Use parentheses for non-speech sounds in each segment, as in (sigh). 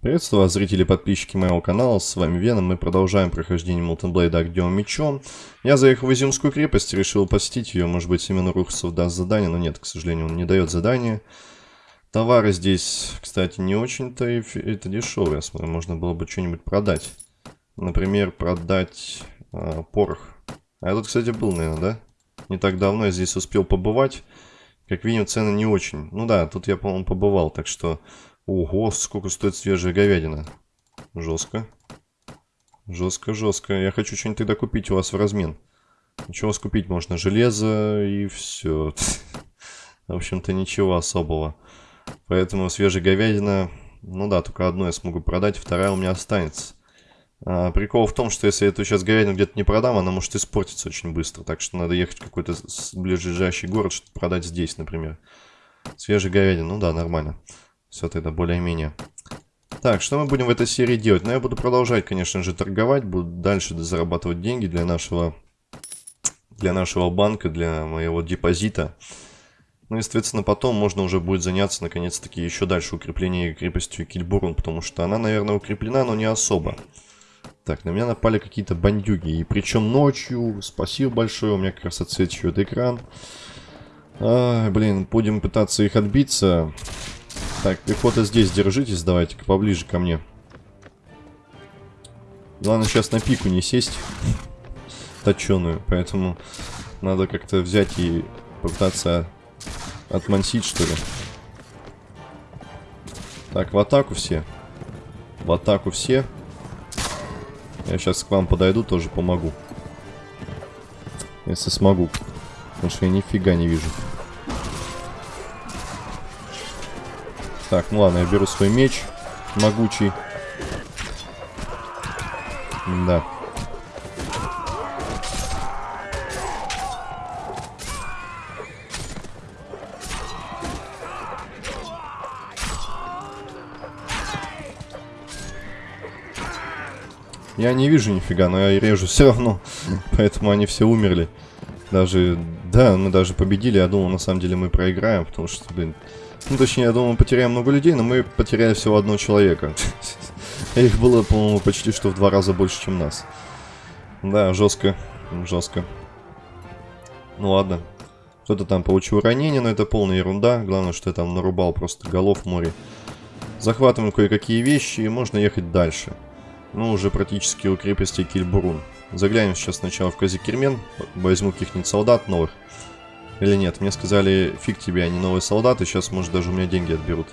Приветствую вас, зрители и подписчики моего канала, с вами Веном, мы продолжаем прохождение Blade Огнем Мечом. Я заехал в Изюмскую крепость, решил посетить ее, может быть Семен Рухсов даст задание, но нет, к сожалению, он не дает задания. Товары здесь, кстати, не очень-то это дешевые, я смотрю, можно было бы что-нибудь продать. Например, продать э, порох. А я тут, кстати, был, наверное, да? Не так давно я здесь успел побывать. Как видим, цены не очень. Ну да, тут я, по-моему, побывал, так что Ого, сколько стоит свежая говядина. Жестко. Жестко, жестко. Я хочу что-нибудь тогда купить у вас в размен. Ничего вас купить можно? Железо и все. (laughs) В общем-то, ничего особого. Поэтому свежая говядина... Ну да, только одну я смогу продать, вторая у меня останется. А, прикол в том, что если я эту сейчас говядину где-то не продам, она может испортиться очень быстро. Так что надо ехать в какой-то ближайший город, чтобы продать здесь, например. Свежая говядина, ну да, нормально. Все тогда более-менее. Так, что мы будем в этой серии делать? Ну, я буду продолжать, конечно же, торговать. Буду дальше зарабатывать деньги для нашего, для нашего банка, для моего депозита. Ну и, соответственно, потом можно уже будет заняться, наконец-таки, еще дальше укреплением крепостью Кильбурн, потому что она, наверное, укреплена, но не особо. Так, на меня напали какие-то бандюги, и причем ночью. Спасибо большое, у меня как раз отсвечивает экран. А, блин, будем пытаться их отбиться. Так, пехота здесь держитесь, давайте-ка поближе ко мне. Главное сейчас на пику не сесть. Точеную, поэтому надо как-то взять и попытаться отмансить, что ли. Так, в атаку все. В атаку все. Я сейчас к вам подойду, тоже помогу. Если смогу. Потому что я нифига не вижу. Так, ну ладно, я беру свой меч могучий. Да. Я не вижу нифига, но я режу все равно. (laughs) Поэтому они все умерли. Даже, да, мы даже победили. Я думал, на самом деле мы проиграем, потому что, блин, ну, точнее, я думал, мы потеряем много людей, но мы потеряли всего одного человека. (laughs) Их было, по-моему, почти что в два раза больше, чем нас. Да, жестко. Жестко. Ну ладно. Кто-то там получил ранение, но это полная ерунда. Главное, что я там нарубал просто голов в море. Захватываем кое-какие вещи и можно ехать дальше. Ну, уже практически у крепости Кильбурун. Заглянем сейчас сначала в Казикермен. Возьму каких-нибудь солдат новых. Или нет? Мне сказали, фиг тебе, они новые солдаты, сейчас, может, даже у меня деньги отберут.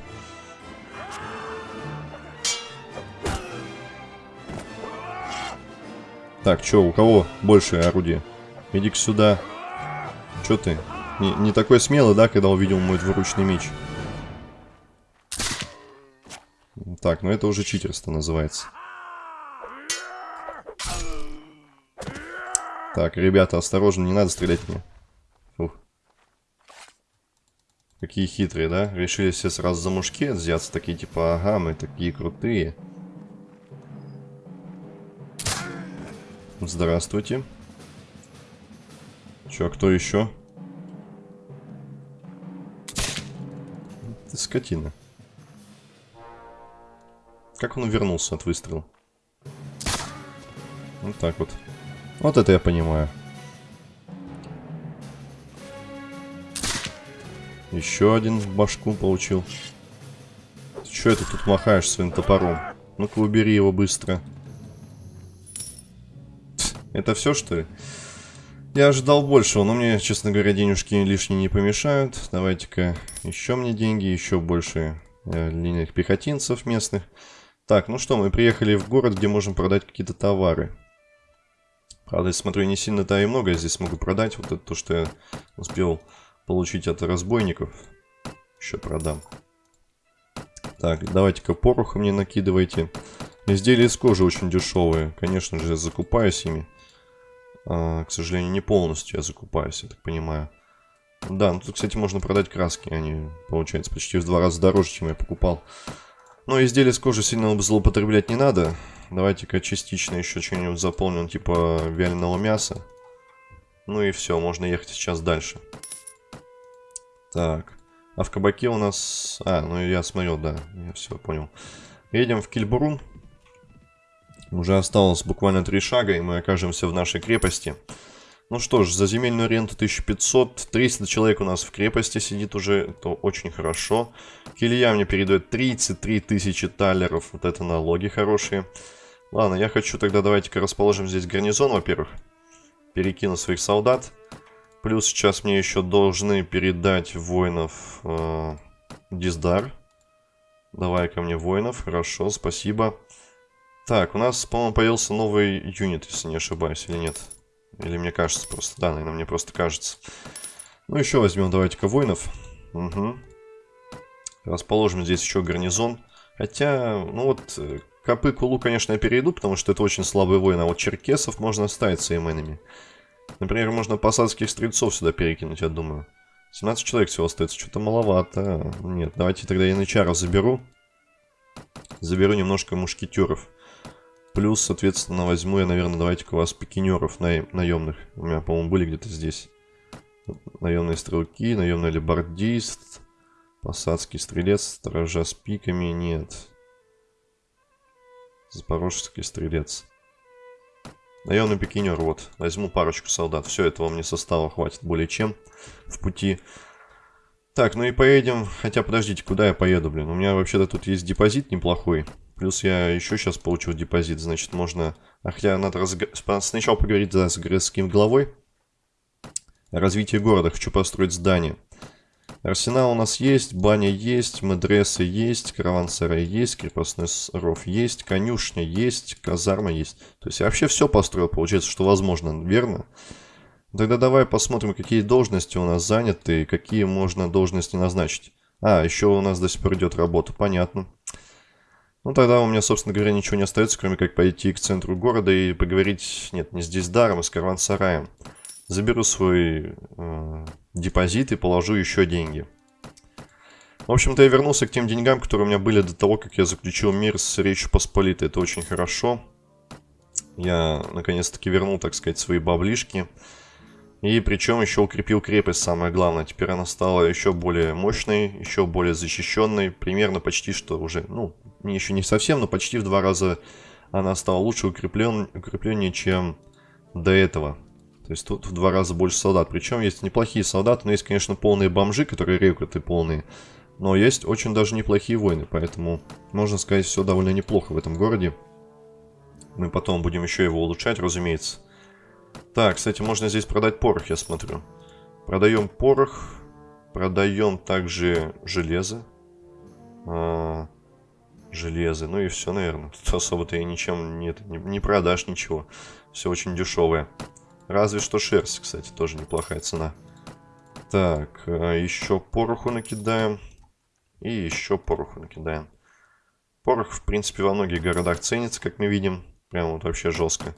Так, чё, у кого больше орудие? Иди-ка сюда. Чё ты? Не, не такой смелый, да, когда увидел мой двуручный меч? Так, ну это уже читерство называется. Так, ребята, осторожно, не надо стрелять мне. Какие хитрые, да? Решили все сразу за мушки взяться. Такие типа, ага, мы такие крутые. Здравствуйте. Чё, кто еще? Ты скотина. Как он вернулся от выстрела? Вот так вот. Вот это я понимаю. Еще один в башку получил. Ты это тут махаешь своим топором? Ну-ка убери его быстро. Это все, что ли? Я ожидал большего, но мне, честно говоря, денежки лишние не помешают. Давайте-ка еще мне деньги, еще больше э, линейных пехотинцев местных. Так, ну что, мы приехали в город, где можем продать какие-то товары. Правда, я смотрю, не сильно-то и много я здесь могу продать. Вот это то, что я успел получить от разбойников. Еще продам. Так, давайте-ка пороха мне накидывайте. Изделия из кожи очень дешевые. Конечно же, я закупаюсь ими. А, к сожалению, не полностью я закупаюсь, я так понимаю. Да, ну тут, кстати, можно продать краски. Они, получается, почти в два раза дороже, чем я покупал. Но изделия из кожи сильно злоупотреблять не надо. Давайте-ка частично еще что-нибудь заполним, типа вяленого мяса. Ну и все, можно ехать сейчас дальше. Так. А в кабаке у нас... А, ну я смотрел, да. Я все понял. Едем в Кильбурун. Уже осталось буквально три шага, и мы окажемся в нашей крепости. Ну что ж, за земельную ренту 1500, 300 человек у нас в крепости сидит уже, это очень хорошо. Килья мне передает 33 тысячи талеров, вот это налоги хорошие. Ладно, я хочу тогда, давайте-ка расположим здесь гарнизон, во-первых. Перекину своих солдат. Плюс сейчас мне еще должны передать воинов э, Диздар. Давай ко мне воинов, хорошо, спасибо. Так, у нас, по-моему, появился новый юнит, если не ошибаюсь, или нет? Или мне кажется просто, да, наверное, мне просто кажется. Ну, еще возьмем, давайте-ка, воинов. Угу. Расположим здесь еще гарнизон. Хотя, ну вот, э, Копы Кулу, конечно, я перейду, потому что это очень слабый воин, а вот черкесов можно оставить сейменами. Например, можно посадских стрельцов сюда перекинуть, я думаю. 17 человек всего остается, что-то маловато. Нет, давайте тогда янычара заберу. Заберу немножко мушкетеров. Плюс, соответственно, возьму я, наверное, давайте-ка у вас пикинеров на наемных. У меня, по-моему, были где-то здесь. Наемные стрелки, наемный лебардист, посадский стрелец, сторожа с пиками. Нет. Запорожский стрелец. Наемный пикинер, вот. Возьму парочку солдат. Все, этого мне состава хватит более чем в пути. Так, ну и поедем. Хотя, подождите, куда я поеду, блин? У меня вообще-то тут есть депозит неплохой. Плюс я еще сейчас получил депозит. Значит, можно... А хотя надо разг... сначала поговорить да, с городским главой. Развитие города. Хочу построить здание. Арсенал у нас есть, баня есть, медресы есть, караван-сарай есть, крепостной ров есть, конюшня есть, казарма есть. То есть я вообще все построил, получается, что возможно, верно? Тогда давай посмотрим, какие должности у нас заняты и какие можно должности назначить. А, еще у нас до сих пор идет работа, понятно. Ну тогда у меня, собственно говоря, ничего не остается, кроме как пойти к центру города и поговорить, нет, не здесь даром, а с караван-сараем. Заберу свой э, депозит и положу еще деньги. В общем-то, я вернулся к тем деньгам, которые у меня были до того, как я заключил мир с Речью Посполитой. Это очень хорошо. Я, наконец-таки, вернул, так сказать, свои баблишки. И причем еще укрепил крепость, самое главное. Теперь она стала еще более мощной, еще более защищенной. Примерно почти что уже, ну, еще не совсем, но почти в два раза она стала лучше укреплен, укрепленнее, чем до этого. То есть тут в два раза больше солдат. Причем есть неплохие солдаты, но есть, конечно, полные бомжи, которые рекруты полные. Но есть очень даже неплохие воины, поэтому, можно сказать, все довольно неплохо в этом городе. Мы потом будем еще его улучшать, разумеется. Так, кстати, можно здесь продать порох, я смотрю. Продаем порох. Продаем также железо. А, железо. Ну и все, наверное. Тут особо-то и ничем нет, не, не продашь ничего. Все очень дешевое. Разве что шерсть, кстати, тоже неплохая цена. Так, а еще пороху накидаем. И еще пороху накидаем. Порох, в принципе, во многих городах ценится, как мы видим. Прям вот вообще жестко.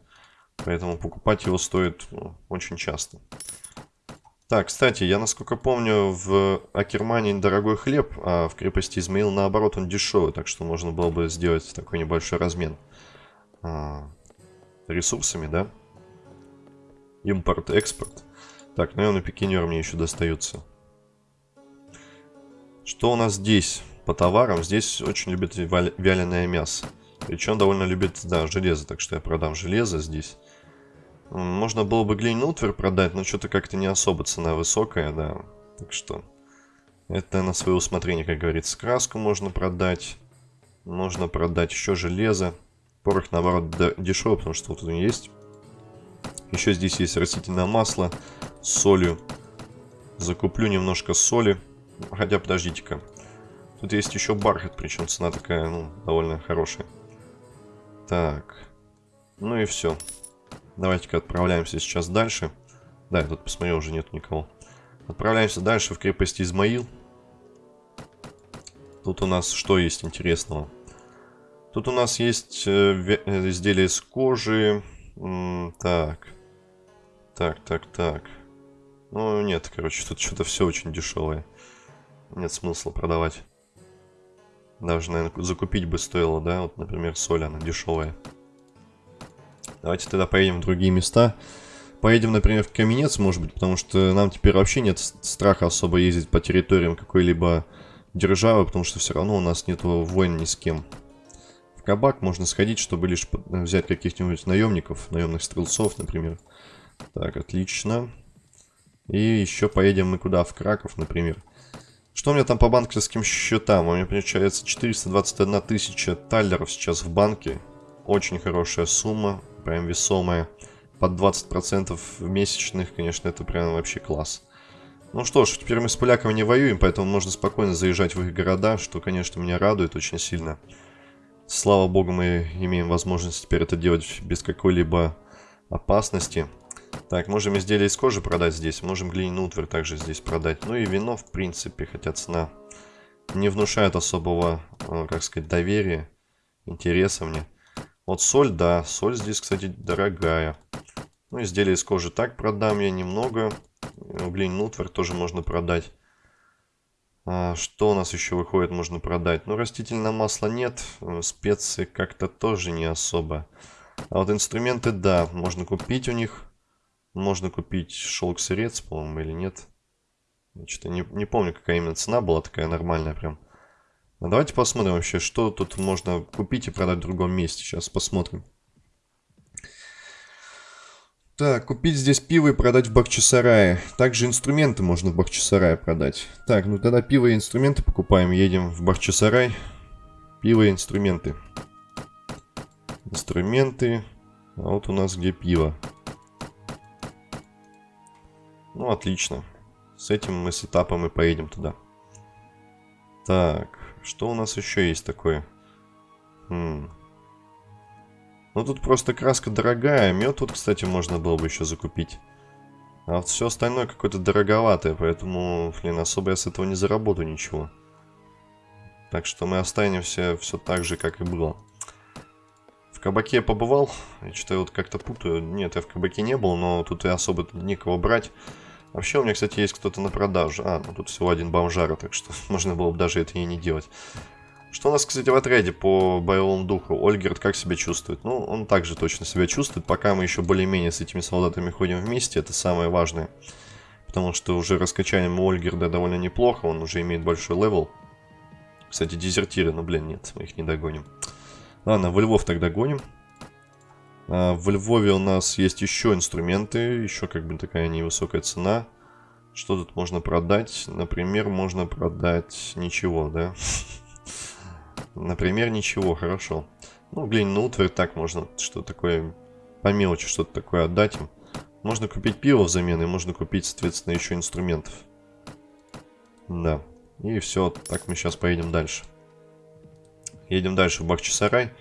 Поэтому покупать его стоит ну, очень часто. Так, кстати, я, насколько помню, в Акермане дорогой хлеб, а в крепости Измаил, наоборот, он дешевый. Так что можно было бы сделать такой небольшой размен. А, ресурсами, да? Импорт-экспорт. Так, наверное, пикинеры мне еще достаются. Что у нас здесь по товарам? Здесь очень любят вяленое мясо. Причем довольно любит, да, железо. Так что я продам железо здесь. Можно было бы глинутвер продать, но что-то как-то не особо цена высокая, да. Так что это на свое усмотрение, как говорится. Краску можно продать. Можно продать еще железо. Порох, наоборот, дешевый, потому что вот тут есть еще здесь есть растительное масло с солью. Закуплю немножко соли. Хотя, подождите-ка. Тут есть еще бархат, причем цена такая, ну, довольно хорошая. Так. Ну и все. Давайте-ка отправляемся сейчас дальше. Да, я тут посмотрел, уже нет никого. Отправляемся дальше в крепость Измаил. Тут у нас что есть интересного? Тут у нас есть э, э изделия из кожи. Так. Так, так, так. Ну, нет, короче, тут что-то все очень дешевое. Нет смысла продавать. Даже, наверное, закупить бы стоило, да? Вот, например, соль, она дешевая. Давайте тогда поедем в другие места. Поедем, например, в Каменец, может быть, потому что нам теперь вообще нет страха особо ездить по территориям какой-либо державы, потому что все равно у нас нету войн ни с кем. кабак можно сходить, чтобы лишь взять каких-нибудь наемников, наемных стрелцов, например. Так, отлично. И еще поедем мы куда? В Краков, например. Что у меня там по банковским счетам? У меня получается 421 тысяча таллеров сейчас в банке. Очень хорошая сумма, прям весомая. Под 20% месячных, конечно, это прям вообще класс. Ну что ж, теперь мы с поляками не воюем, поэтому можно спокойно заезжать в их города, что, конечно, меня радует очень сильно. Слава богу, мы имеем возможность теперь это делать без какой-либо опасности. Так, можем изделия из кожи продать здесь, можем глиняный утварь также здесь продать. Ну и вино, в принципе, хотя цена не внушает особого, э, как сказать, доверия, интереса мне. Вот соль, да, соль здесь, кстати, дорогая. Ну, изделия из кожи так продам я немного. Глиняный утварь тоже можно продать. А, что у нас еще выходит, можно продать? Ну, растительное масло нет, э, специи как-то тоже не особо. А вот инструменты, да, можно купить у них. Можно купить шелк-сырец, по-моему, или нет. Я не, не помню, какая именно цена была такая нормальная прям. А давайте посмотрим вообще, что тут можно купить и продать в другом месте. Сейчас посмотрим. Так, купить здесь пиво и продать в Бахчисарае. Также инструменты можно в Бахчисарае продать. Так, ну тогда пиво и инструменты покупаем. Едем в Бахчисарай. Пиво и инструменты. Инструменты. А вот у нас где пиво. Ну, отлично. С этим мы с этапом и поедем туда. Так, что у нас еще есть такое? Хм. Ну, тут просто краска дорогая. Мед тут, кстати, можно было бы еще закупить. А вот все остальное какое-то дороговатое, поэтому, блин, особо я с этого не заработаю ничего. Так что мы останемся все так же, как и было. В кабаке я побывал. Я что-то вот как-то путаю. Нет, я в кабаке не был, но тут и особо никого брать. Вообще у меня, кстати, есть кто-то на продажу. А, ну тут всего один бомжара, так что (laughs) можно было бы даже это и не делать. Что у нас, кстати, в отряде по боевому духу? Ольгерт как себя чувствует? Ну, он также точно себя чувствует. Пока мы еще более-менее с этими солдатами ходим вместе, это самое важное. Потому что уже раскачаем у Ольгерда довольно неплохо, он уже имеет большой левел. Кстати, дезертиры, ну блин, нет, мы их не догоним. Ладно, во Львов тогда гоним. А, в Львове у нас есть еще инструменты, еще как бы такая невысокая цена. Что тут можно продать? Например, можно продать ничего, да? (laughs) Например, ничего, хорошо. Ну, глиняный утварь так можно, что такое, по мелочи что-то такое отдать им. Можно купить пиво взамен, и можно купить, соответственно, еще инструментов. Да. И все, так мы сейчас поедем дальше. Едем дальше в Бахчисарай.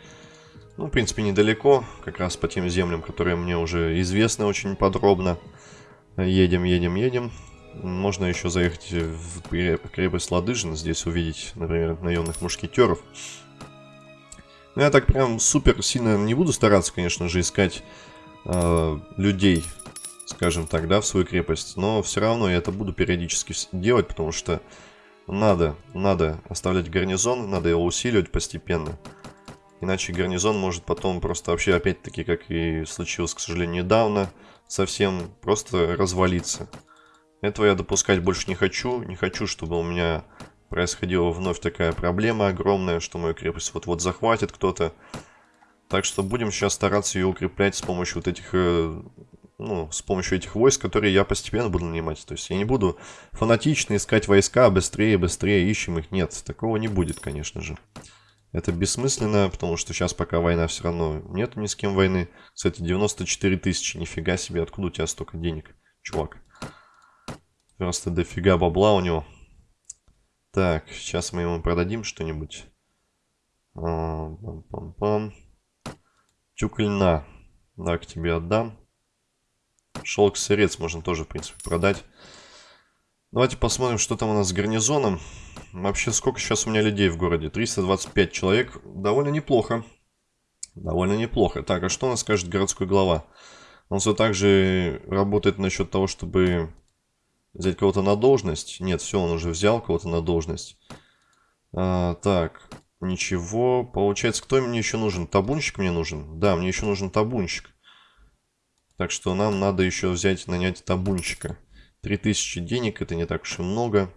Ну, в принципе, недалеко, как раз по тем землям, которые мне уже известны очень подробно. Едем, едем, едем. Можно еще заехать в крепость Ладыжин, здесь увидеть, например, наемных мушкетеров. Ну, я так прям супер сильно не буду стараться, конечно же, искать э, людей, скажем так, да, в свою крепость. Но все равно я это буду периодически делать, потому что надо, надо оставлять гарнизон, надо его усиливать постепенно. Иначе гарнизон может потом просто вообще, опять-таки, как и случилось, к сожалению, недавно, совсем просто развалиться. Этого я допускать больше не хочу. Не хочу, чтобы у меня происходила вновь такая проблема огромная, что мою крепость вот-вот захватит кто-то. Так что будем сейчас стараться ее укреплять с помощью вот этих, э, ну, с помощью этих войск, которые я постепенно буду нанимать. То есть я не буду фанатично искать войска быстрее, быстрее, ищем их. Нет, такого не будет, конечно же. Это бессмысленно, потому что сейчас пока война все равно нет ни с кем войны. Кстати, 94 тысячи, нифига себе, откуда у тебя столько денег, чувак? Просто дофига бабла у него. Так, сейчас мы ему продадим что-нибудь. Пам-пам-пам. Тюк льна. Да, к тебе отдам. Шелк-сырец можно тоже, в принципе, продать. Давайте посмотрим, что там у нас с гарнизоном. Вообще, сколько сейчас у меня людей в городе? 325 человек. Довольно неплохо. Довольно неплохо. Так, а что у нас скажет городской глава? Он все так же работает насчет того, чтобы взять кого-то на должность. Нет, все, он уже взял кого-то на должность. А, так, ничего. Получается, кто мне еще нужен? Табунщик мне нужен? Да, мне еще нужен табунщик. Так что нам надо еще взять, нанять табунщика. 3000 денег, это не так уж и много.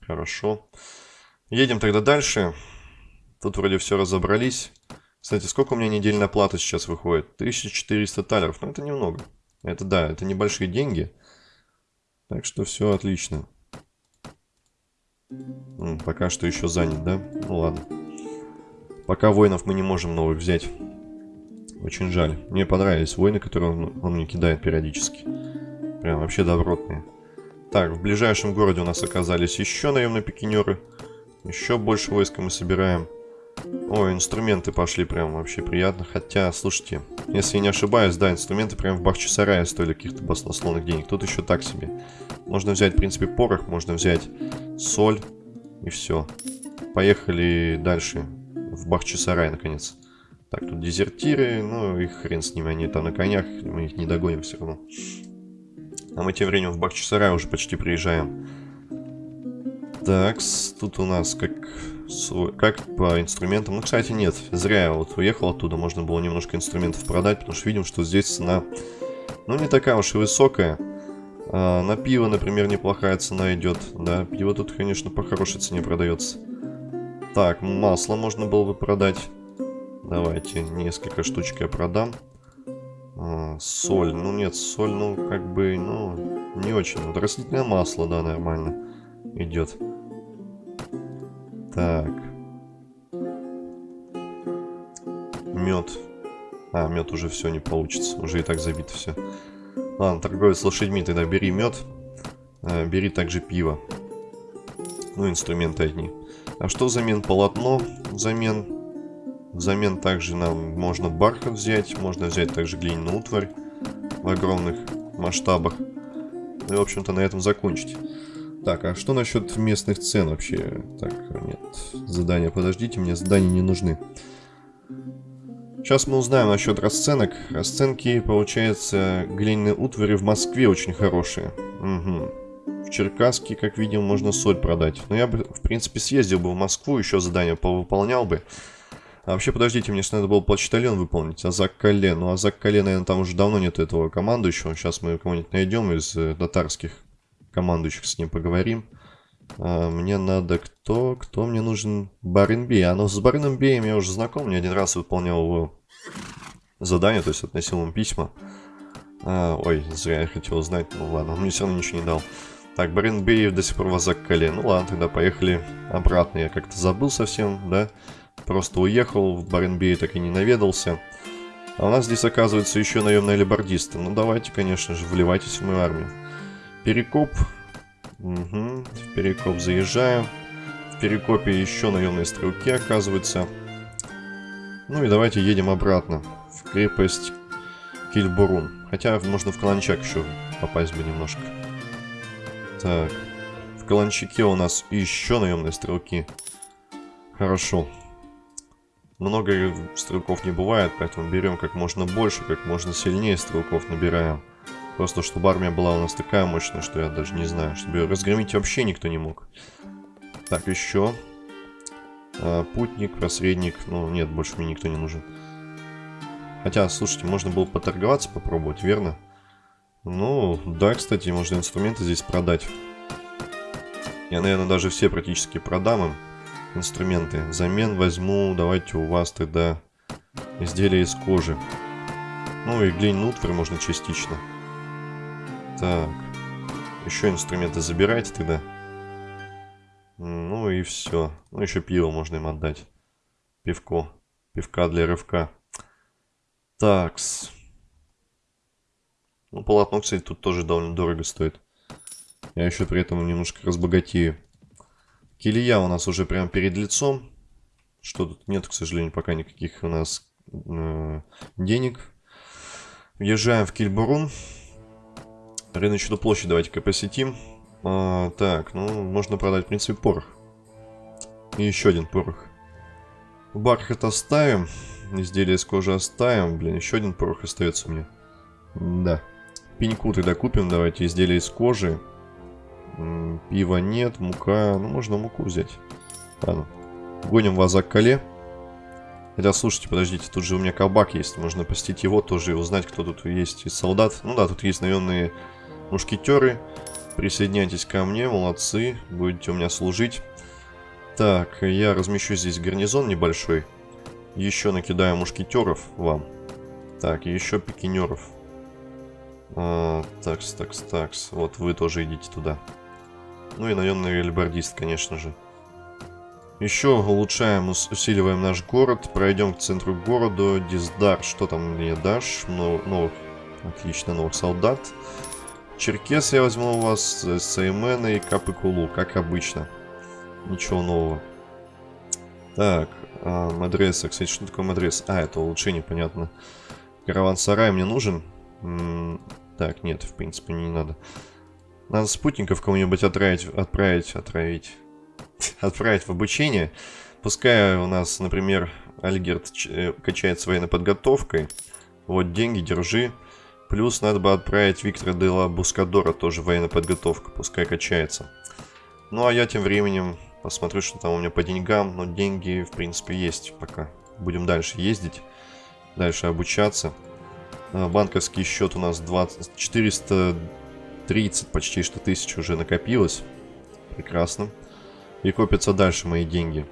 Хорошо. Едем тогда дальше. Тут вроде все разобрались. Кстати, сколько у меня недельная плата сейчас выходит? 1400 талеров. Ну, это немного. Это да, это небольшие деньги. Так что все отлично. М, пока что еще занят, да? Ну ладно. Пока воинов мы не можем новых взять. Очень жаль. Мне понравились воины, которые он, он мне кидает периодически. Прям вообще добротные. Так, в ближайшем городе у нас оказались еще наемные пикинеры. Еще больше войска мы собираем. Ой, инструменты пошли прям вообще приятно. Хотя, слушайте, если я не ошибаюсь, да, инструменты прям в Бахчисарае стоили каких-то баснословных денег. Тут еще так себе. Можно взять, в принципе, порох, можно взять соль и все. Поехали дальше в Бахчисарай, наконец. Так, тут дезертиры, ну и хрен с ними, они там на конях, мы их не догоним все равно. А мы тем временем в Бахчисарай уже почти приезжаем. Так, тут у нас как, как по инструментам. Ну, кстати, нет, зря я вот уехал оттуда, можно было немножко инструментов продать, потому что видим, что здесь цена, ну, не такая уж и высокая. А, на пиво, например, неплохая цена идет, да, пиво тут, конечно, по хорошей цене продается. Так, масло можно было бы продать. Давайте несколько штучек я продам. А, соль. Ну нет, соль, ну как бы, ну, не очень. Вот растительное масло, да, нормально идет. Так. Мед. А, мед уже все не получится. Уже и так забито все. Ладно, торговец с лошадьми, тогда бери мед. А, бери также пиво. Ну, инструменты одни. А что взамен полотно? Взамен Взамен также нам можно бархат взять, можно взять также глиняную утварь в огромных масштабах. Ну и, в общем-то, на этом закончить. Так, а что насчет местных цен вообще? Так, нет, задания, подождите, мне задания не нужны. Сейчас мы узнаем насчет расценок. Расценки, получается, глиняные утвари в Москве очень хорошие. Угу. В Черкасске, как видим, можно соль продать. Но я бы, в принципе, съездил бы в Москву, еще задание повыполнял бы. А вообще, подождите, мне же надо было почтальон выполнить. Азак Кале. Ну, Азак Кале, наверное, там уже давно нет этого командующего. Сейчас мы кого-нибудь найдем из э, татарских командующих, с ним поговорим. А, мне надо кто? Кто мне нужен? Баренбей. А ну, с Баренбеем я уже знаком. Не один раз выполнял его задание, то есть относил ему письма. А, ой, зря я хотел узнать. Ну ладно, он мне все равно ничего не дал. Так, Баренбей до сих пор в Азак Кале. Ну ладно, тогда поехали обратно. Я как-то забыл совсем, да? Просто уехал, в Баренбей так и не наведался. А у нас здесь оказывается еще наемные либордисты. Ну давайте, конечно же, вливайтесь в мою армию. Перекоп. Угу. В Перекоп заезжаем. В Перекопе еще наемные стрелки оказываются. Ну и давайте едем обратно. В крепость Кильбурун. Хотя можно в Каланчак еще попасть бы немножко. Так. В Каланчаке у нас еще наемные стрелки. Хорошо. Много стрелков не бывает, поэтому берем как можно больше, как можно сильнее стрелков набираем. Просто чтобы армия была у нас такая мощная, что я даже не знаю, чтобы ее разгромить вообще никто не мог. Так, еще. А, путник, посредник. Ну, нет, больше мне никто не нужен. Хотя, слушайте, можно было поторговаться, попробовать, верно? Ну, да, кстати, можно инструменты здесь продать. Я, наверное, даже все практически продам им инструменты. Взамен возьму, давайте у вас тогда изделия из кожи. Ну и глиняный утварь можно частично. Так. Еще инструменты забирайте тогда. Ну и все. Ну еще пиво можно им отдать. Пивко. Пивка для рывка. Такс. Ну, полотно, кстати, тут тоже довольно дорого стоит. Я еще при этом немножко разбогатею. Килия у нас уже прямо перед лицом. Что тут нет, к сожалению, пока никаких у нас э, денег. Въезжаем в Кильбурун. Рыночную площадь давайте-ка посетим. А, так, ну, можно продать, в принципе, порох. И еще один порох. Бархат оставим. Изделие из кожи оставим. Блин, еще один порох остается мне. Да. Пеньку тогда купим, давайте, изделие из кожи. Пива нет, мука. Ну, можно муку взять. Ладно. Гоним вас за Кале. Хотя, слушайте, подождите, тут же у меня кабак есть. Можно посетить его тоже и узнать, кто тут есть из солдат. Ну да, тут есть наемные мушкетеры. Присоединяйтесь ко мне, молодцы. Будете у меня служить. Так, я размещу здесь гарнизон небольшой. Еще накидаю мушкетеров вам. Так, еще пикинеров. А, такс, такс, такс. Вот вы тоже идите туда. Ну и наемный альбардист, конечно же. Еще улучшаем, усиливаем наш город. Пройдем к центру города. Диздар, что там мне дашь? Ну, новых, отлично, новых солдат. Черкес я возьму у вас, Сеймена и Капыкулу, как обычно. Ничего нового. Так, а, Мадреса. Кстати, что такое Мадрес? А, это улучшение, понятно. Караван-сарай мне нужен? М -м так, нет, в принципе, не надо. Надо спутников кому-нибудь отправить, отправить, отправить, (laughs) отправить в обучение. Пускай у нас, например, Альгерт э, качается военной подготовкой. Вот деньги, держи. Плюс надо бы отправить Виктора Дела Бускадора тоже военной подготовка, пускай качается. Ну а я тем временем посмотрю, что там у меня по деньгам. Но деньги, в принципе, есть пока. Будем дальше ездить, дальше обучаться. А, банковский счет у нас 20, 430 почти что тысяч уже накопилось. Прекрасно. И копятся дальше мои деньги.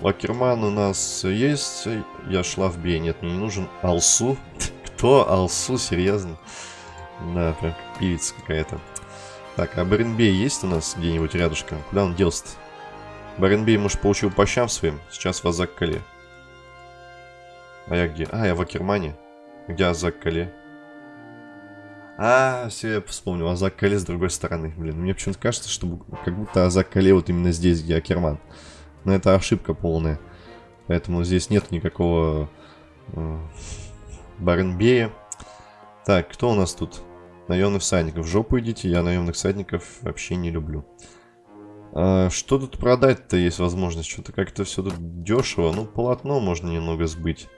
Лакерман у нас есть. Я шла в бей. Нет, мне не нужен. Алсу. (laughs) Кто? Алсу? Серьезно? Да, прям певица какая-то. Так, а Баренбей есть у нас где-нибудь рядышком? Куда он делся-то? Баренбей, может, получил по щам своим? Сейчас в Азак-Кале. А я где? А, я в Акермане. Где Азак-Кале? А, все, я вспомнил. Азак-Кале с другой стороны. Блин, мне почему-то кажется, что как будто Азак-Кале вот именно здесь, где Акерман. Но это ошибка полная. Поэтому здесь нет никакого э, Баренбея. Так, кто у нас тут? Наемных всадников. В жопу идите, я наемных всадников вообще не люблю. А, что тут продать-то есть возможность? Что-то как-то все тут дешево. Ну, полотно можно немного сбыть.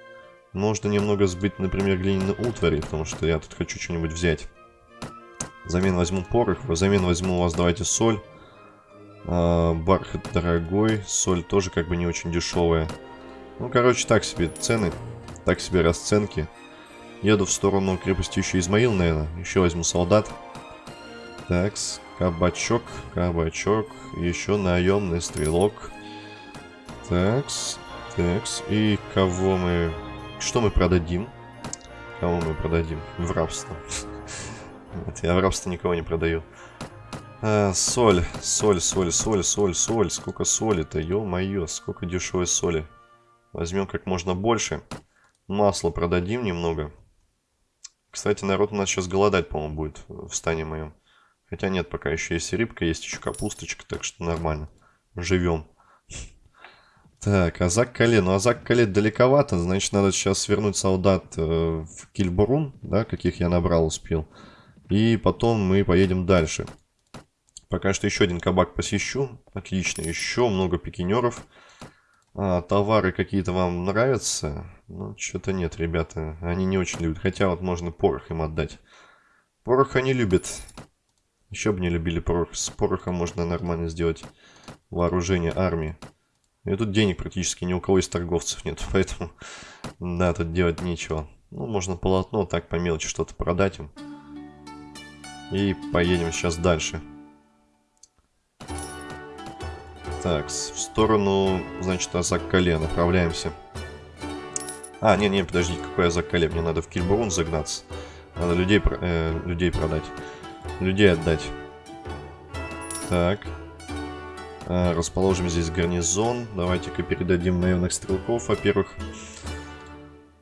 Можно немного сбыть, например, глиняные утвари, потому что я тут хочу что-нибудь взять. Взамен возьму порох, взамен возьму у вас, давайте, соль. А, бархат дорогой, соль тоже как бы не очень дешевая. Ну, короче, так себе цены, так себе расценки. Еду в сторону крепости еще Измаил, наверное. Еще возьму солдат. Такс, кабачок, кабачок, еще наемный стрелок. Такс, такс. И кого мы что мы продадим? Кому мы продадим? В рабство. Нет, я в рабство никого не продаю. А, соль, соль, соль, соль, соль, соль. Сколько соли-то, ё-моё, сколько дешевой соли. Возьмем как можно больше. Масло продадим немного. Кстати, народ у нас сейчас голодать, по-моему, будет в стане моем. Хотя нет, пока еще есть рыбка, есть еще капусточка, так что нормально. Живем. Так, Азак Кале. Ну, Азак Кале далековато, значит, надо сейчас свернуть солдат э, в Кильбурун, да, каких я набрал, успел. И потом мы поедем дальше. Пока что еще один кабак посещу. Отлично, еще много пикинеров. А, товары какие-то вам нравятся? Ну, что-то нет, ребята. Они не очень любят. Хотя вот можно порох им отдать. Порох они любят. Еще бы не любили порох. С порохом можно нормально сделать вооружение армии. И тут денег практически ни у кого из торговцев нет, (laughs) поэтому, да, тут делать нечего. Ну, можно полотно так по мелочи что-то продать им. И поедем сейчас дальше. Так, в сторону, значит, Азак-Кале направляемся. А, не, не, подожди, какой Азак-Кале? Мне надо в Кильбурун загнаться. Надо людей, э, людей продать. Людей отдать. Так. А, расположим здесь гарнизон. Давайте-ка передадим наемных стрелков, во-первых.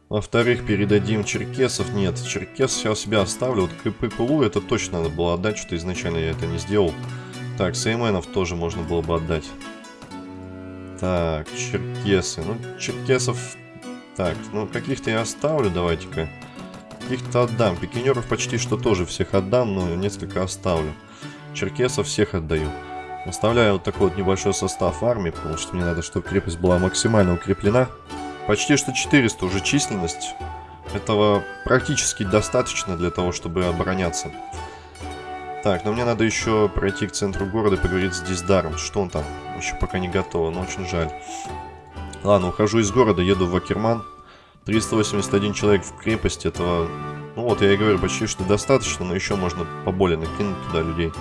Во-вторых, передадим черкесов. Нет, черкес я у себя оставлю. Вот КП Кулу это точно надо было отдать, что изначально я это не сделал. Так, сейменов тоже можно было бы отдать. Так, черкесы. Ну, черкесов... Так, ну, каких-то я оставлю, давайте-ка. Каких-то отдам. Пикинеров почти что тоже всех отдам, но несколько оставлю. Черкесов всех отдаю. Оставляю вот такой вот небольшой состав армии, потому что мне надо, чтобы крепость была максимально укреплена. Почти что 400 уже численность. Этого практически достаточно для того, чтобы обороняться. Так, но мне надо еще пройти к центру города и поговорить с Диздаром. Что он там? Еще пока не готово, но очень жаль. Ладно, ухожу из города, еду в Акерман. 381 человек в крепости, этого... Ну вот, я и говорю, почти что достаточно, но еще можно поболее накинуть туда людей.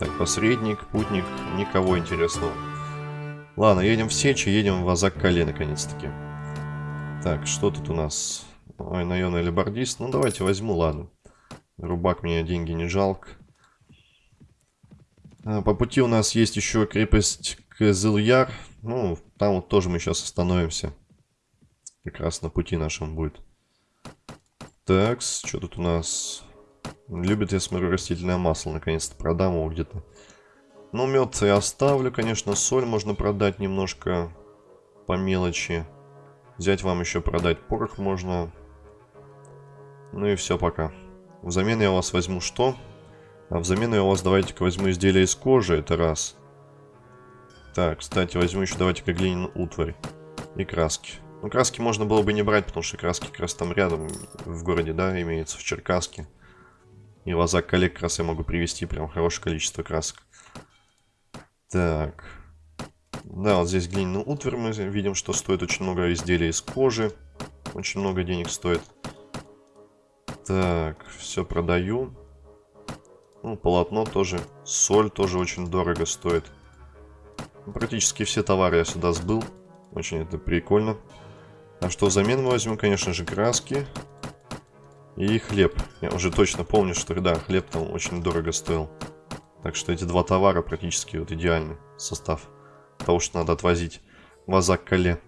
Так, посредник, путник, никого интересного. Ладно, едем в Сечи, едем в Азак-Кале, наконец-таки. Так, что тут у нас? Ой, наемный либардист. Ну, давайте возьму, ладно. Рубак мне деньги не жалко. А, по пути у нас есть еще крепость Кызыльяр. Ну, там вот тоже мы сейчас остановимся. Как раз на пути нашем будет. Так, что тут у нас? Любит, я смотрю, растительное масло. Наконец-то продам его где-то. Ну, мед я оставлю, конечно. Соль можно продать немножко по мелочи. Взять вам еще продать порох можно. Ну и все пока. Взамен я у вас возьму что? А взамен я у вас давайте-ка возьму изделие из кожи, это раз. Так, кстати, возьму еще давайте-ка глиняную утварь. И краски. Ну, краски можно было бы не брать, потому что краски как раз там рядом в городе, да, имеется, в Черкаске. И лазак коллег как раз я могу привезти прям хорошее количество красок. Так. Да, вот здесь глиняный утварь мы видим, что стоит очень много изделий из кожи. Очень много денег стоит. Так, все продаю. Ну, полотно тоже. Соль тоже очень дорого стоит. Практически все товары я сюда сбыл. Очень это прикольно. А что взамен мы возьмем, конечно же, краски. И хлеб. Я уже точно помню, что да, хлеб там очень дорого стоил. Так что эти два товара практически вот идеальный состав. Того, что надо отвозить в Азак-Кале.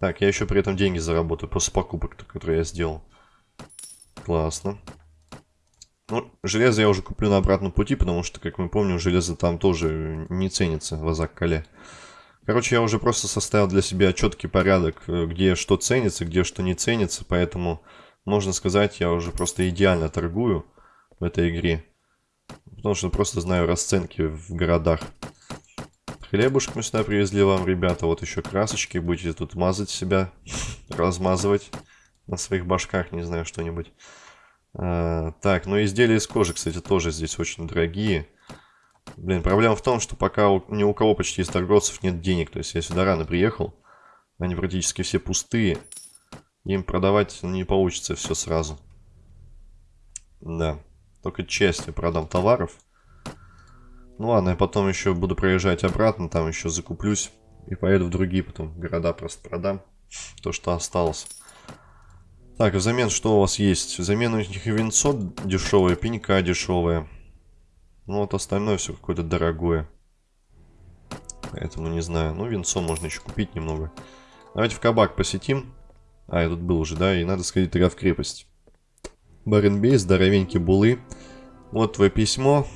Так, я еще при этом деньги заработаю после покупок, которые я сделал. Классно. Ну, железо я уже куплю на обратном пути, потому что, как мы помним, железо там тоже не ценится в Азак-Кале. Короче, я уже просто составил для себя четкий порядок, э, где что ценится, где что не ценится, поэтому, можно сказать, я уже просто идеально торгую в этой игре. Потому что просто знаю расценки в городах. Хлебушек мы сюда привезли вам, ребята. Вот еще красочки. Будете тут мазать себя, размазывать на своих башках, не знаю, что-нибудь. А, так, ну изделия из кожи, кстати, тоже здесь очень дорогие. Блин, проблема в том, что пока у, ни у кого почти из торговцев нет денег. То есть я сюда рано приехал. Они практически все пустые. Им продавать не получится все сразу. Да. Только частью продам товаров. Ну ладно, я потом еще буду проезжать обратно, там еще закуплюсь. И поеду в другие потом города просто продам. То, что осталось. Так, взамен что у вас есть? Взамен у них винцо дешевое, пенька дешевая. Ну вот остальное все какое-то дорогое. Поэтому не знаю. Ну, винцо можно еще купить немного. Давайте в кабак посетим. А, я тут был уже, да? И надо сходить тогда в крепость. Баренбей, здоровенький булы. Вот твое письмо.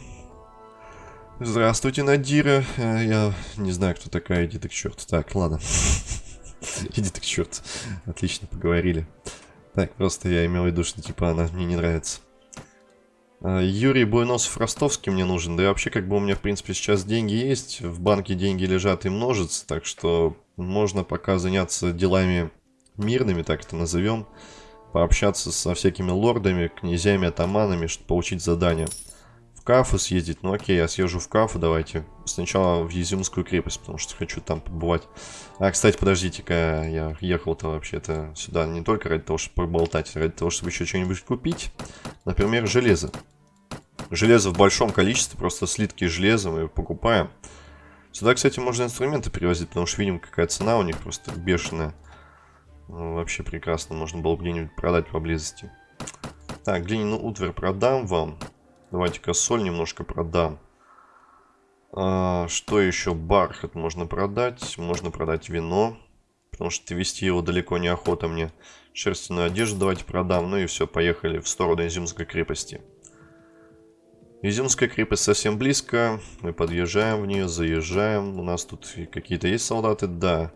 Здравствуйте, Надира. Э, я не знаю, кто такая. Иди ты к черту. Так, ладно. (laughs) Иди ты к черту. Отлично, поговорили. Так, просто я имел в виду, что типа она мне не нравится. А, Юрий Буйносов-Ростовский мне нужен. Да и вообще, как бы у меня, в принципе, сейчас деньги есть. В банке деньги лежат и множатся. Так что можно пока заняться делами мирными, так это назовем. Пообщаться со всякими лордами, князьями, атаманами, чтобы получить задание в Кафу съездить. Ну окей, я съезжу в Кафу, давайте. Сначала в Езюмскую крепость, потому что хочу там побывать. А, кстати, подождите-ка, я ехал-то вообще-то сюда не только ради того, чтобы поболтать, а ради того, чтобы еще что-нибудь купить. Например, железо. Железо в большом количестве, просто слитки железа мы покупаем. Сюда, кстати, можно инструменты перевозить, потому что видим, какая цена у них просто бешеная. Ну, вообще прекрасно, можно было бы где-нибудь продать поблизости. Так, глиняную утварь продам вам. Давайте-ка соль немножко продам. А, что еще? Бархат можно продать. Можно продать вино. Потому что вести его далеко не охота мне. Шерстяную одежду давайте продам. Ну и все, поехали в сторону Изюмской крепости. Изюмская крепость совсем близко. Мы подъезжаем в нее, заезжаем. У нас тут какие-то есть солдаты? Да.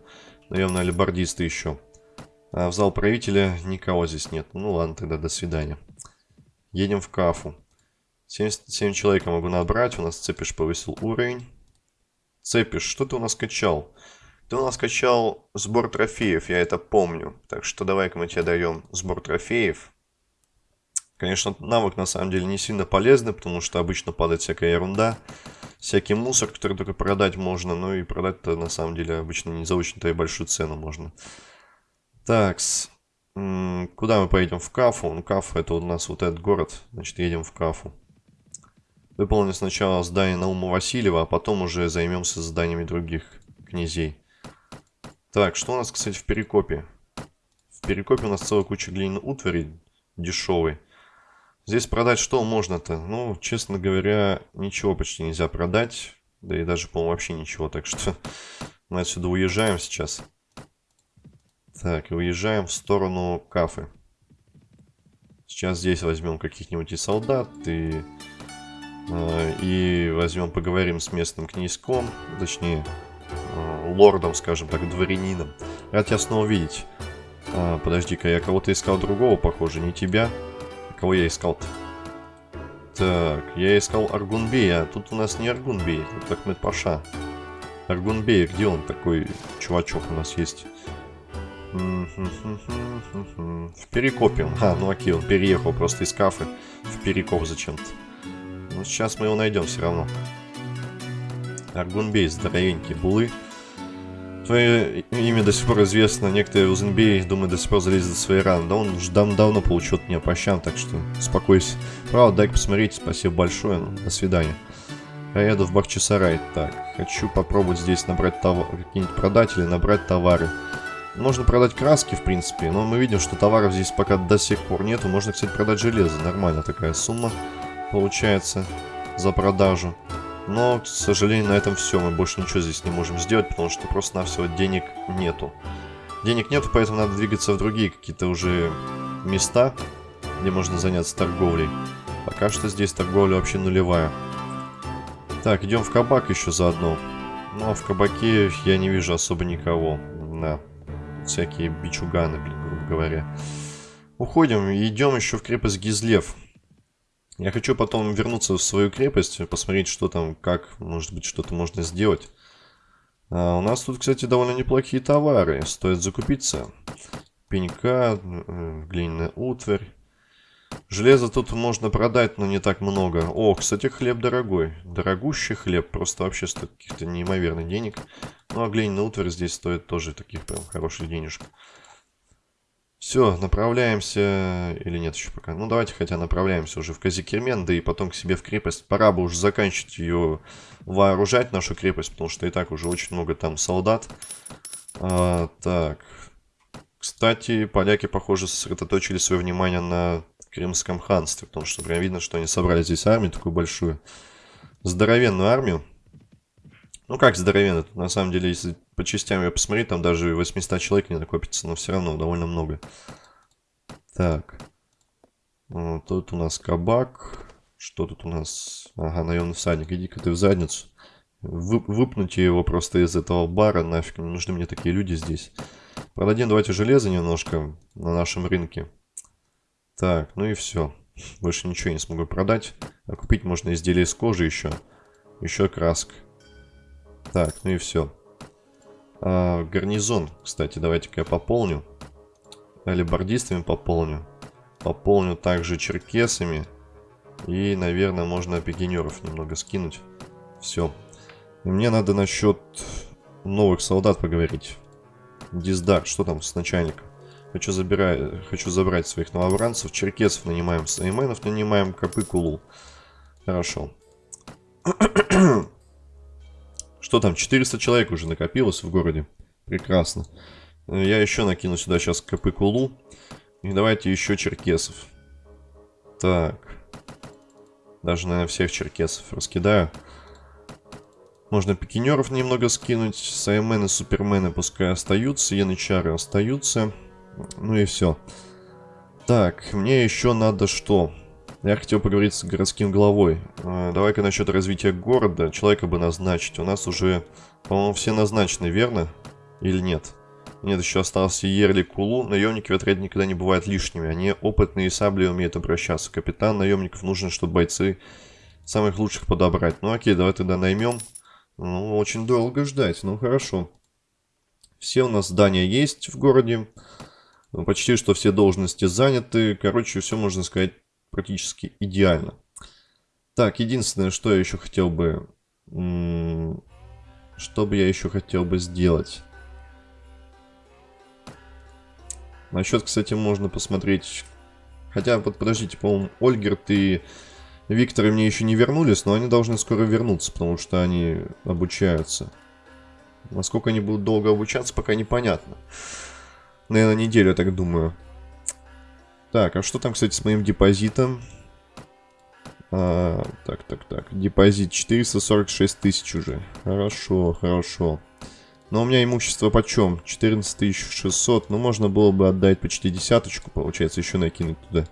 Наверное, алибардисты еще. А в зал правителя никого здесь нет. Ну ладно, тогда до свидания. Едем в Кафу. 77 человек я могу набрать. У нас Цепиш повысил уровень. Цепиш, что ты у нас качал? Ты у нас качал сбор трофеев, я это помню. Так что давай-ка мы тебе даем сбор трофеев. Конечно, навык на самом деле не сильно полезный, потому что обычно падает всякая ерунда. Всякий мусор, который только продать можно. Ну и продать-то на самом деле обычно не за очень-то и большую цену можно. Такс. Куда мы поедем? В Кафу. Ну, Кафу это у нас вот этот город. Значит, едем в Кафу. Выполним сначала задание Наума Васильева, а потом уже займемся заданиями других князей. Так, что у нас, кстати, в Перекопе? В перекопе у нас целая куча глиняной утвари дешевой. Здесь продать что можно-то? Ну, честно говоря, ничего почти нельзя продать. Да и даже, по-моему, вообще ничего. Так что (laughs) мы отсюда уезжаем сейчас. Так, и уезжаем в сторону кафы. Сейчас здесь возьмем каких-нибудь и солдат, и, э, и возьмем, поговорим с местным князьком, точнее, э, лордом, скажем так, дворянином. Рад тебя снова видеть. А, Подожди-ка, я кого-то искал другого, похоже, не тебя. Кого я искал-то? Так, я искал Аргунбея, а тут у нас не Аргунбей, тут Ахмед Паша. Аргунбей, где он такой чувачок у нас есть? В Перекопе. А, ну окей, он переехал просто из кафы в Перекоп зачем-то. Ну, сейчас мы его найдем все равно. Аргунбей, здоровенький, булы. Твое имя до сих пор известно. Некоторые Узенбей, думаю, до сих пор залезет за свои раны. Да он уже дав давно получил от меня пощам, так что успокойся. Правда, дай посмотреть. Спасибо большое. Ну, до свидания. Я еду в Бахчисарай. Так, хочу попробовать здесь набрать товар, какие-нибудь продать или набрать товары. Можно продать краски, в принципе, но мы видим, что товаров здесь пока до сих пор нету. Можно, кстати, продать железо. Нормально такая сумма получается за продажу. Но, к сожалению, на этом все. Мы больше ничего здесь не можем сделать, потому что просто-навсего денег нету. Денег нету, поэтому надо двигаться в другие какие-то уже места, где можно заняться торговлей. Пока что здесь торговля вообще нулевая. Так, идем в кабак еще заодно. Ну, а в кабаке я не вижу особо никого. Да, всякие бичуганы, блин, грубо говоря. Уходим идем еще в крепость Гизлев. Я хочу потом вернуться в свою крепость, посмотреть, что там, как, может быть, что-то можно сделать. А у нас тут, кстати, довольно неплохие товары. Стоит закупиться. Пенька, э, глиняная утварь. Железо тут можно продать, но не так много. О, кстати, хлеб дорогой. Дорогущий хлеб, просто вообще стоит каких-то неимоверных денег. Ну, а глиняная утварь здесь стоит тоже таких прям хороших денежек. Все, направляемся... Или нет еще пока? Ну, давайте хотя направляемся уже в Казикермен, да и потом к себе в крепость. Пора бы уже заканчивать ее вооружать, нашу крепость, потому что и так уже очень много там солдат. А, так. Кстати, поляки, похоже, сосредоточили свое внимание на Крымском ханстве, потому что прям видно, что они собрали здесь армию такую большую. Здоровенную армию. Ну как здоровенно, на самом деле, если по частям я посмотреть, там даже 800 человек не накопится, но все равно довольно много. Так. Вот, тут у нас кабак. Что тут у нас? Ага, наемный всадник. Иди-ка ты в задницу. Вы, выпнуть его просто из этого бара. Нафиг, не нужны мне такие люди здесь. Продадим давайте железо немножко на нашем рынке. Так, ну и все. Больше ничего не смогу продать. А купить можно изделия из кожи еще. Еще краска. Так, ну и все. А, гарнизон, кстати, давайте-ка я пополню. Алибардистами пополню. Пополню также черкесами. И, наверное, можно пикинеров немного скинуть. Все. И мне надо насчет новых солдат поговорить. Диздар, что там с начальником? Хочу, забирать, хочу забрать своих новобранцев. Черкесов нанимаем, сайменов нанимаем, копы кулу. Хорошо. (clears throat) Что там, 400 человек уже накопилось в городе. Прекрасно. Я еще накину сюда сейчас Капыкулу. И давайте еще черкесов. Так. Даже, наверное, всех черкесов раскидаю. Можно пикинеров немного скинуть. Саймены, супермены пускай остаются. Янычары остаются. Ну и все. Так, мне еще надо что? Я хотел поговорить с городским главой. А, давай-ка насчет развития города. Человека бы назначить. У нас уже, по-моему, все назначены, верно? Или нет? Нет, еще остался Ерли Кулу. Наемники в отряде никогда не бывают лишними. Они опытные и сабли умеют обращаться. Капитан наемников нужен, чтобы бойцы самых лучших подобрать. Ну окей, давай тогда наймем. Ну, очень долго ждать. Ну, хорошо. Все у нас здания есть в городе. Почти что все должности заняты. Короче, все можно сказать практически идеально. Так, единственное, что я еще хотел бы... Что бы я еще хотел бы сделать? Насчет, кстати, можно посмотреть... Хотя, вот подождите, по-моему, Ольгерт и Виктор мне еще не вернулись, но они должны скоро вернуться, потому что они обучаются. Насколько они будут долго обучаться, пока непонятно. Наверное, неделю, я так думаю. Так, а что там, кстати, с моим депозитом? А, так, так, так. Депозит 446 тысяч уже. Хорошо, хорошо. Но у меня имущество почем? 14 600. Ну, можно было бы отдать почти десяточку, получается, еще накинуть туда.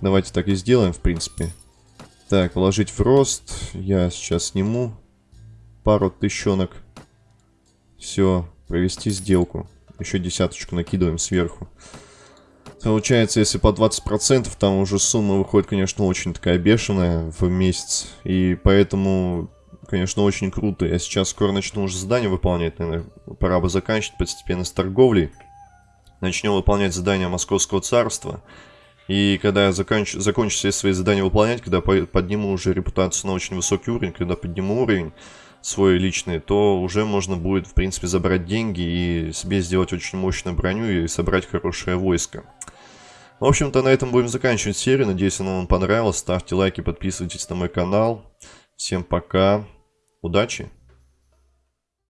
Давайте так и сделаем, в принципе. Так, вложить в рост. Я сейчас сниму пару тыщенок. Все, провести сделку. Еще десяточку накидываем сверху. Получается, если по 20%, там уже сумма выходит, конечно, очень такая бешеная в месяц. И поэтому, конечно, очень круто. Я сейчас скоро начну уже задание выполнять, наверное, пора бы заканчивать постепенно с торговлей. Начнем выполнять задания Московского царства. И когда я закончу, закончу все свои задания выполнять, когда подниму уже репутацию на очень высокий уровень, когда подниму уровень свой личный, то уже можно будет, в принципе, забрать деньги и себе сделать очень мощную броню и собрать хорошее войско. В общем-то, на этом будем заканчивать серию. Надеюсь, она вам понравилась. Ставьте лайки, подписывайтесь на мой канал. Всем пока. Удачи!